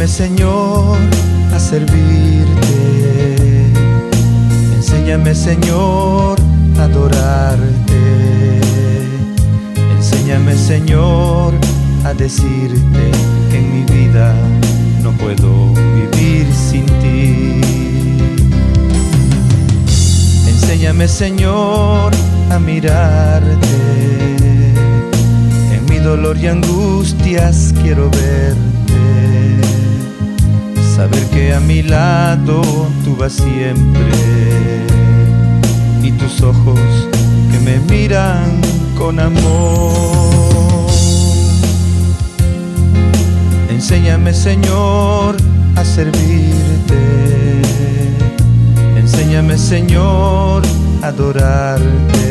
Enséñame Señor a servirte. Enséñame Señor a adorarte. Enséñame Señor a decirte que en mi vida no puedo vivir sin ti. Enséñame Señor a mirarte. En mi dolor y angustias quiero verte. Saber que a mi lado tú vas siempre. Y tus ojos que me miran con amor. Enséñame Señor a servirte. Enséñame Señor a adorarte.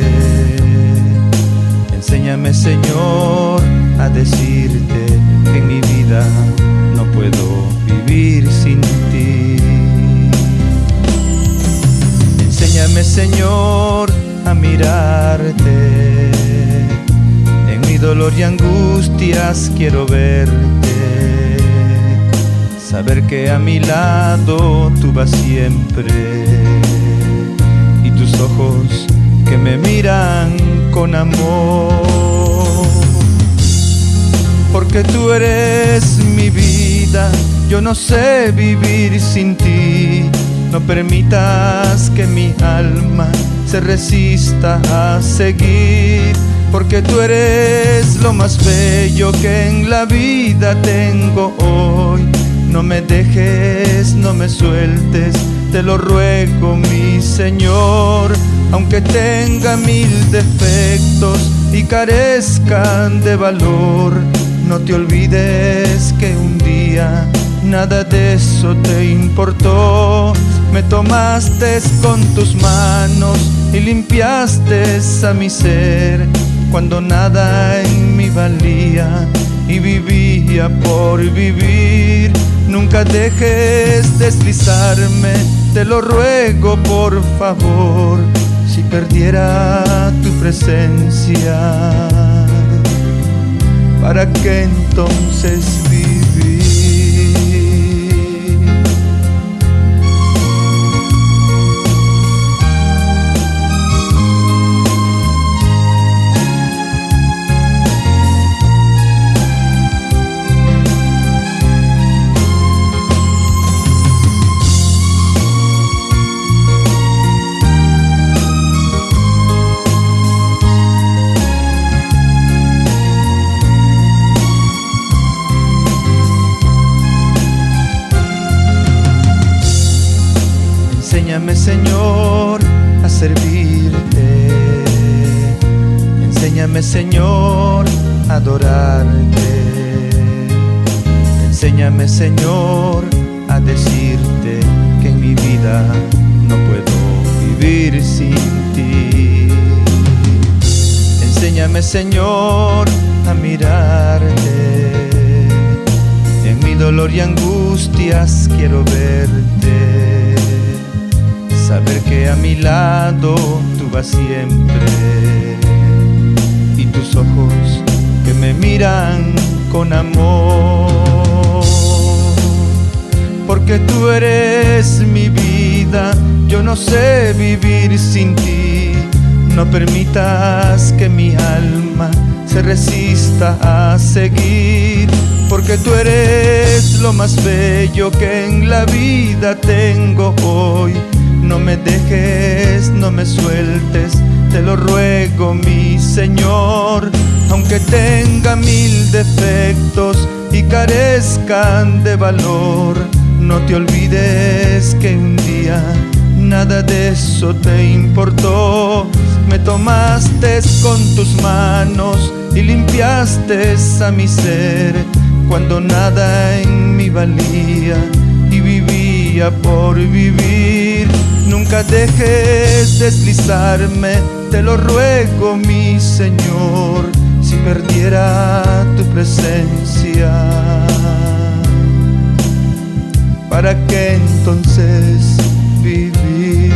Enséñame Señor a decirte que en mi vida sin ti. Enséñame Señor a mirarte. En mi dolor y angustias quiero verte. Saber que a mi lado tú vas siempre. Y tus ojos que me miran con amor. Porque tú eres mi vida, yo no sé vivir sin ti. No permitas que mi alma se resista a seguir, porque tú eres lo más bello que en la vida tengo hoy. No me dejes, no me sueltes, te lo ruego mi Señor, aunque tenga mil defectos y carezcan de valor, no te olvides que un día nada de eso te importó. Me tomaste con tus manos y limpiaste a mi ser cuando nada en mí valía y vivía por vivir. Nunca dejes deslizarme, te lo ruego por favor, si perdiera tu presencia, ¿para qué entonces vivir? Enséñame Señor a servirte. Enséñame Señor a adorarte. Enséñame Señor a decirte que en mi vida no puedo vivir sin ti. Enséñame Señor a mirarte. En mi dolor y angustias quiero verte mi lado tú vas siempre y tus ojos que me miran con amor. Porque tú eres mi vida, yo no sé vivir sin ti. No permitas que mi alma se resista a seguir. Porque tú eres lo más bello que en la vida tengo hoy. No me dejes, no me sueltes, te lo ruego mi Señor. Aunque tenga mil defectos y carezcan de valor, no te olvides que un día nada de eso te importó. Me tomaste con tus manos y limpiaste a mi ser cuando nada en mí valía y vivía por vivir. Nunca dejes deslizarme, te lo ruego mi Señor, si perdiera tu presencia. ¿Para qué entonces vivir?